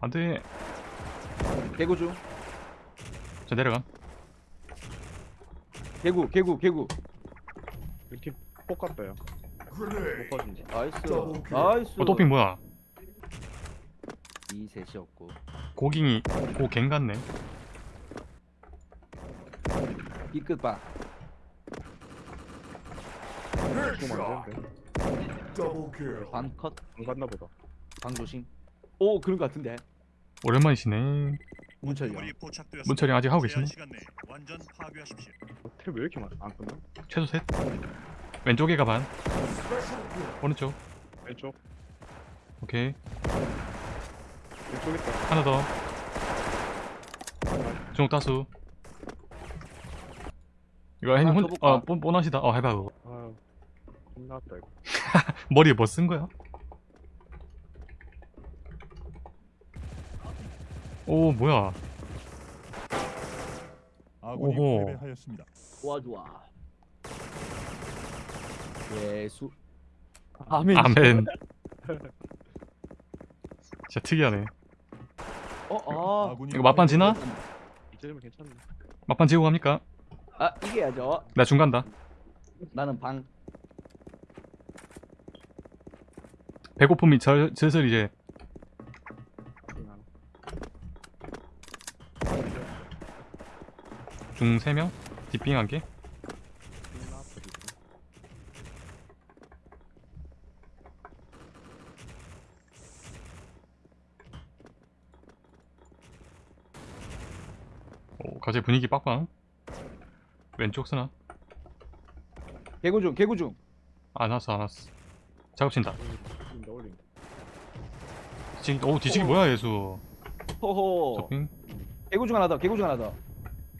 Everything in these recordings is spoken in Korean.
안돼 개구 중저 내려가. 개구 개구 개구. 이렇게 폭 같다요. 못 빠진다 나이스. 나이스. 어 토핑 뭐야? 이 셋이었고. 고깅이 고갱 같네. 안 되는데 반컷? 안 갔나 보다 방 조심. 오 그런 거 같은데. 오랜만이시네. 문철이 형. 문철이 아직 하고 계시네. 파괴하십시오. 탭왜 이렇게 많아 안 끝나? 최소 셋. 왼쪽에 가반. 오른쪽. 왼쪽. 오케이. 왼쪽 있다. 하나 더. 중옥 다수. 이거 형 혼? 어, 뽀, 뽀나시다. 어 해봐 그거. 아 겁나 왔다 이거. 머리에 뭐 쓴 거야? 오 뭐야? 아군이 오호. 패배하였습니다. 좋아 좋아. 예수. 아멘. 아멘. 진짜 특이하네. 어아. 아군이 이거 막판 지나? 이제면 괜찮네. 막판 지고 갑니까? 아 이겨야죠. 나 중간다. 나는 방. 배고픔이 절, 슬슬 이제 그냥 중 3명? 뒷빙 한개 끝나왔다 진짜 오 갑자기 분위기 빡빡 왼쪽 쓰나? 개구 중 개구 중. 안 왔어 안 왔어. 작업 친다. 올린다 올린다 뒤치기 오 뒤치기 뭐야 예수? 호호. 개구 중 하나 더 개구 중 하나 더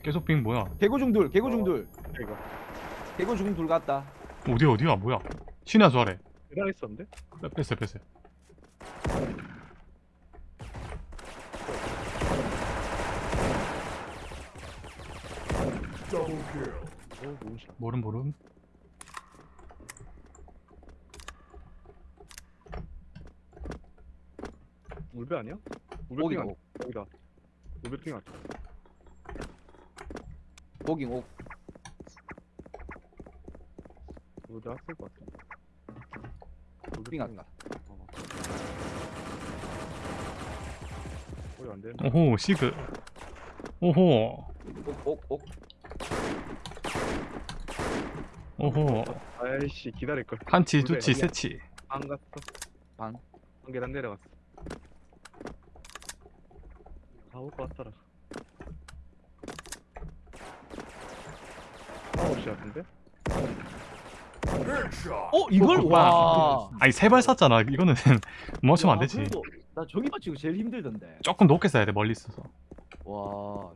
계속 빙 뭐야? 개구 중둘 개구 중둘. 이거. 개구 중둘 같다. 어디 어디야? 뭐야? 신의 수 아래. 대단했었는데? 뺐- 뺐어요 뺐어요. 오 모션 모름 모름. 울베 아니야? 울베 핑 아니야? 옥 여기다. 울베 핑 아니야? 오기 옥 울베 왔을 것 같은데 울베 빙 아까 어. 우리 안 되는데 오호 시그 오호 옥옥옥 오호 아이씨 기다릴 걸. 한치 두치? 세치 안 갔어. 방. 한 계단 내려갔어. 가올 것 같더라. 아홉 시 같은데? 어 이걸? 어, 와. 아니 세 발 쐈잖아. 이거는 멈추면 안 와, 되지. 그래도 나 저기 맞추고 제일 힘들던데. 조금 높게 쏴야 돼 멀리 있어서. 와.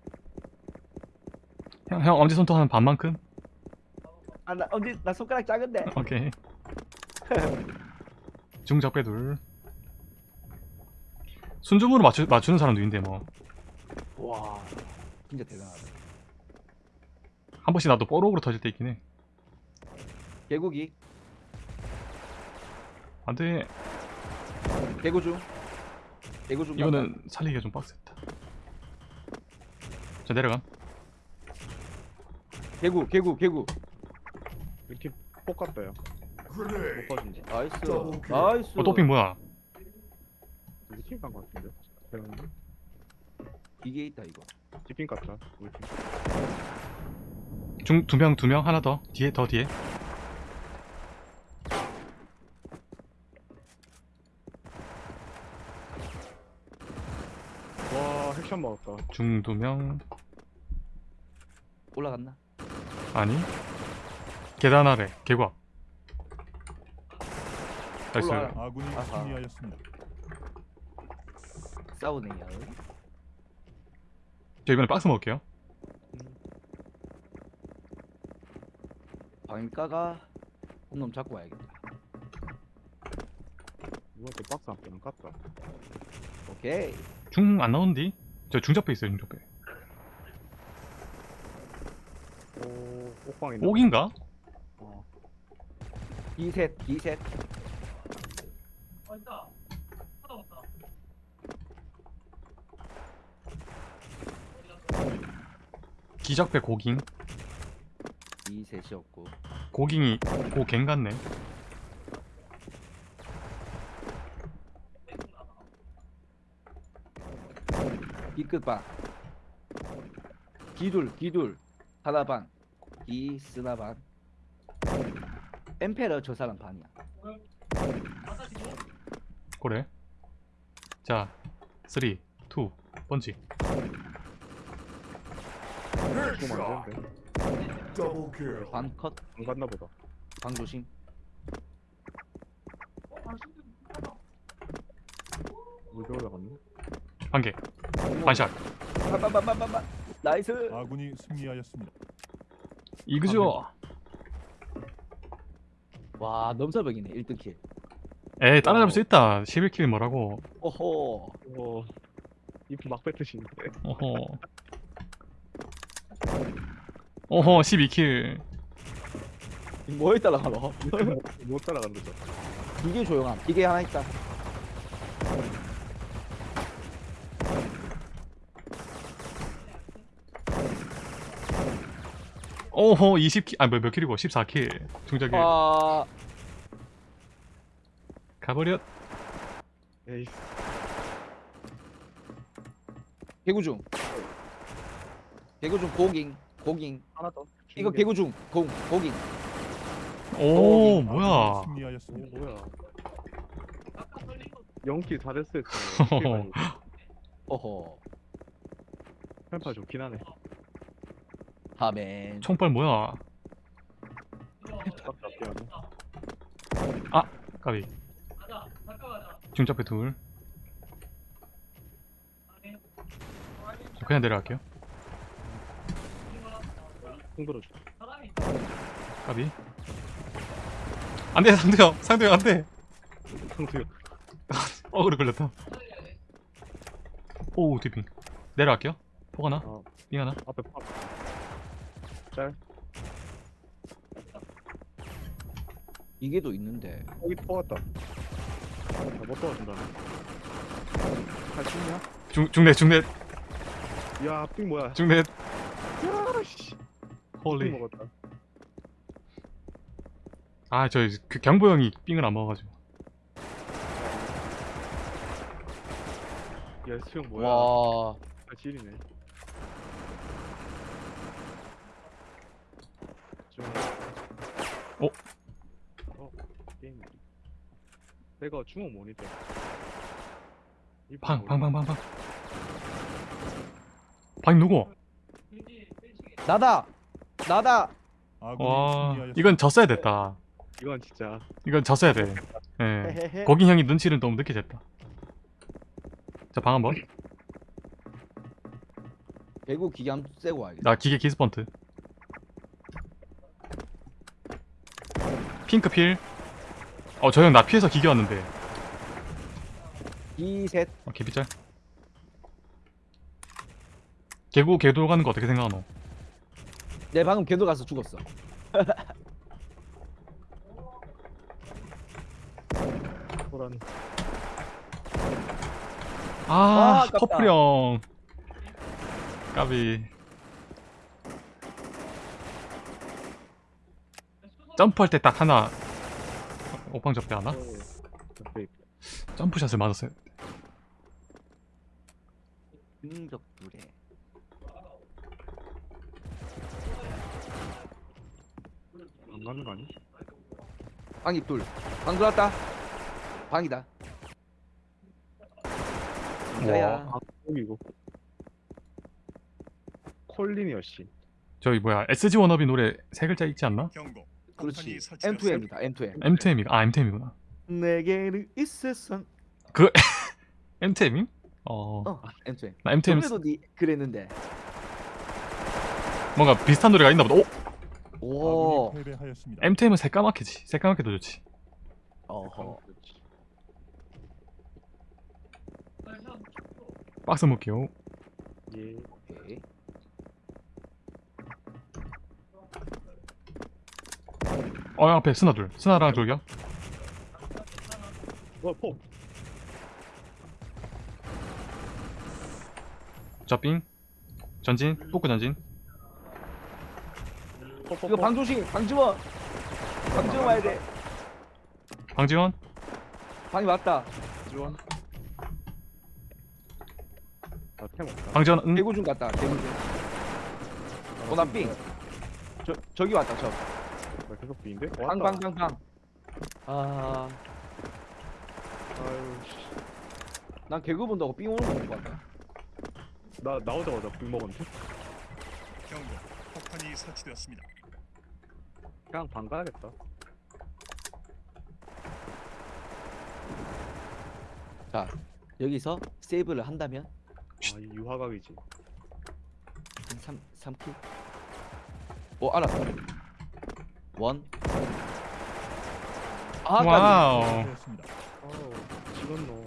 형, 형 엄지 손톱 한 반만큼? 아, 나 언제 나 손가락 작은데. 오케이. 중적배 둘. 순줌으로 맞추, 맞추는 사람도 있는데 뭐. 한 와, 진짜 대단하다. 번씩 나도 뽀록으로 터질 때 있긴 해 개구기, 안돼 개구중, 개구중. 이거는 살리기가 좀 빡셌다 자 내려가 개구, 개구, 개구. 이렇게 폭 같다요. 못 빠진다. 나이스, 나이스. 어 토핑 뭐야 우리 팀간것 같은데? 대단한데? 이게 있다 이거. 디핑 같다. 우리 팀. 중 두 명 두 명 하나 더 뒤에 더 뒤에 와, 핵샷 먹었다. 중 두 명 올라갔나? 아니 계단 아래 개과 나이스 올라와라. 아군이 아하. 승리하였습니다. 싸우네요. 저 이번에 박스 먹을게요 방일까가? 한놈 잡고 와야겠다. 이것도 박스 안 빼는 깠다. 오케이. 중 안 나오는디? 저 중 잡혀있어요 중잡배 오... 옥방이네. 옥인가? 어. 기셋 기셋. 다 기적배 고깅? 이 셋이었고. 고깅이 고갱 같네. B끝 반 기둘 기둘. 하나 반 이 쓰나반 엠페러 저 사람 반이야. 그래? 자 3, 2, 번지 Double kill. 반컷? 안 갔나 보다. 방조심. 물에 올라갔네 한 개. 반샷. 빠빠빠빠빠 나이스. 아군이 승리하였습니다. 이그죠? 와 넘사벽이네 1등 킬. 에이 따라잡을 수 있다. 11킬 뭐라고. 오호. 어 이프 막 뱉으시는데. 어허 어허 12킬. 뭐에 따라가노? 못- 거죠. 기계 조용함. 기계 하나 있다. 어허 20킬. 아몇 킬이고? 14킬. 중작일. 아. 가버렸 에이스 개구중. 개구중 고깅 고깅. 하나 더. 이거 개구 중. 공 고깅. 오 어, 뭐야? 오 승리하였습니다. 뭐야? 연기 잘했을 때 어허. 편파 좋긴 하네. 하멘 총발 뭐야? 하네 까비. 중작배 둘. 저 그냥 내려갈게요 흔들어줘. 까비. 안돼 상대형. 상대형 안돼. 상수요 어그로 걸렸다. 오 디핑. 내려갈게요. 폭 하나? 어. 삥 하나? 앞에 파 짤. 이게도 있는데. 여기 뽑았다. 아, 못 도와준다네 할수 있냐? 중, 중net 중net 야삥 뭐야? 중net 야씨. 삥 홀리. 먹었다 아 저 그 경보 형이 삥을 안 먹어가지고. 야 수영 뭐야? 와. 아, 지리네. 좀... 어? 어? 게임. 내가 중어 모니터. 이방방 모니터. 방 방 방. 방 누구? 나다 나다. 와. 이건 졌어야 됐다. 이건 진짜. 이건 졌어야 돼. 예. 거긴 형이 눈치를 너무 늦게 챘다. 자방 한번. 개구 기계 한번 쐬고 와야겠다. 나 기계 기스펀트. 핑크 필. 어 저 형 나 피해서 기계 왔는데. 이셋. 어, 개피짤. 개구 개돌 가는 거 어떻게 생각하노? 내 방금 개도 가서 죽었어. 호란 아, 아, 아깝다. 퍼플 형. 까비. 점프할 때 딱 하나 오빵 접대 하나? 점프샷을 맞았어요. 능적 둘에 안 가는 거 아니? 방이 둘방 들어왔다. 방이다. 진짜야. 아 여기고 콜린이어 씨. 저기 뭐야 SG 워너비 노래 세 글자 있지 않나? 경고. 그렇지. 폭탄이 설치되었습니다. M2M이다 M2M M2M이다. 아 M2M이구나. 내게는 있었어 M2M임? 어... 어 M2M 나 M2M 저번에도 니 그랬는데. 뭔가 비슷한 노래가 있나 보다. 오! 오. 패배하였습니다. M2M은 새까맣게지. 새까맣게 더 좋지. 어허. 박스 먹게요. 예. 오케이. 어 앞에 스나 둘. 스나랑 돌격 어, 포 자빙 전진. 포크 전진. 이거 방조심 방지원 방지원 와야 돼 방지원 방이 왔다 지원. 나템 없다. 방지원 응 개구 중 갔다 개구 중 어나삥 저 저기 왔다 왜 계속 비인데? 저방방방방 아난 아유 씨. 개구 본다고 삥 오는 거못 봤다 나 나오자마자 빙 먹었는데. 경고. 폭탄이 설치되었습니다. 그냥 방 가야겠다. 자 여기서 세이브를 한다면 아 이 유화각이지. 한 3, 3킬 오 알았어 원 아까지 와우 지금 너.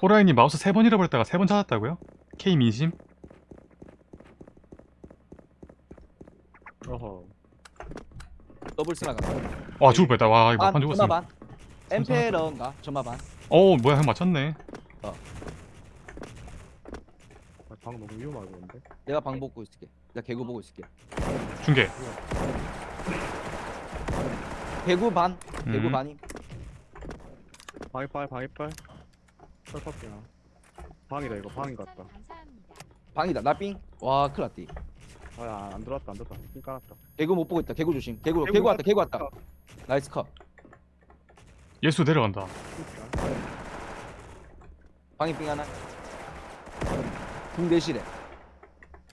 호라이님 마우스 세 번 잃어버렸다가 세 번 찾았다고요? K 민심? 어허. 더블 스나 간다. 와 죽을 뻔했다. 와 이거 반판 죽었어. 점마반. 엠페런가? 점마반. 어 뭐야 형 맞췄네. 아, 방 너무 위험하게 근데. 내가 방 보고 있을게. 내가 개구 보고 있을게. 중계. 개구 반. 개구 음. 반임. 방이빨 방이빨. 철석이야. 방이다 이거. 방인 같다. 방이다. 나삥와 큰일났 디 아안 들어왔다 안 들어왔다. 삥 까놨다. 개구 못 보고 있다. 개구 조심. 개구 개구 개구 왔다. 개구 왔다. 나이스 컷. 예수 내려간다. 방이 삥 하나. 붕대실에.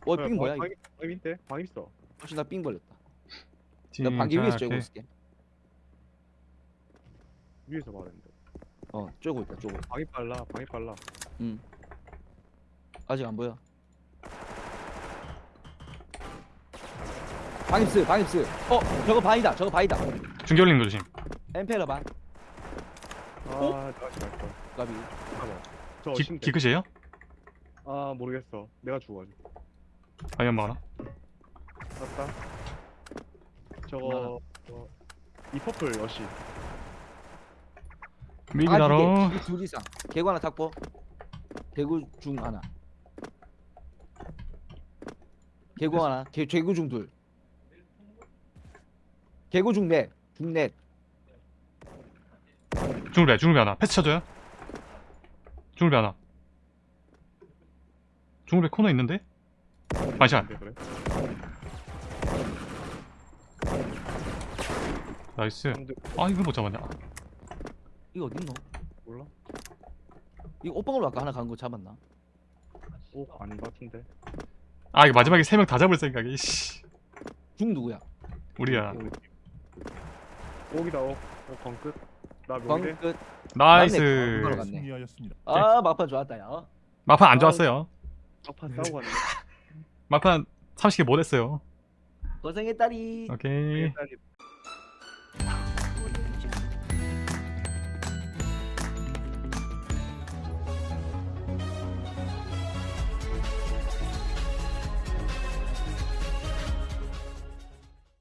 어삥 뭐야 이거? 방, 방 밑에 방 있어. 혹시 나삥 벌렸다. 내가 방기 위에서 쬐고 있을게. 위에서 말했는데. 어 쬐고 있다 쬐고. 방이 빨라 방이 빨라. 응. 아직 안 보여 방입스 방입스. 어 저거 방이다 저거 방이다. 중계 올리는 거 조심. 엠페러 방아 다시 갈 잠깐만. 저 기. 기크시에요? 아 모르겠어. 내가 죽어가지고. 방연 먹어라 맞다. 저거 어, 이 퍼플 여시. 미기다로 아, 둘 이상. 개구 하나 탁보 개구 중 하나. 개구 하나. 개, 개구 중둘 개구 중넷 중넷 중울배 중울배 하나 패스 쳐줘요 중울배 하나 중울배 코너 있는데? 반샷 네, 그래. 나이스 아 이걸 못 잡았냐 이거 어딨노? 몰라? 이거 오빵으로 아까 하나 간 거 잡았나? 오 아닌 것 같은데. 아 이거 마지막에 세 명 다 잡을 생각이 씨중 누구야? 우리야 오기다 오. 오 광끝. 나광 명대. 끝 나이스 광- 맞네. 승리하였습니다. 아 막판 좋았다 야 마판 안 좋았어요 막판 싸우고 갔네. 마판 30개 못 했어요 고생했다리 오케이 일단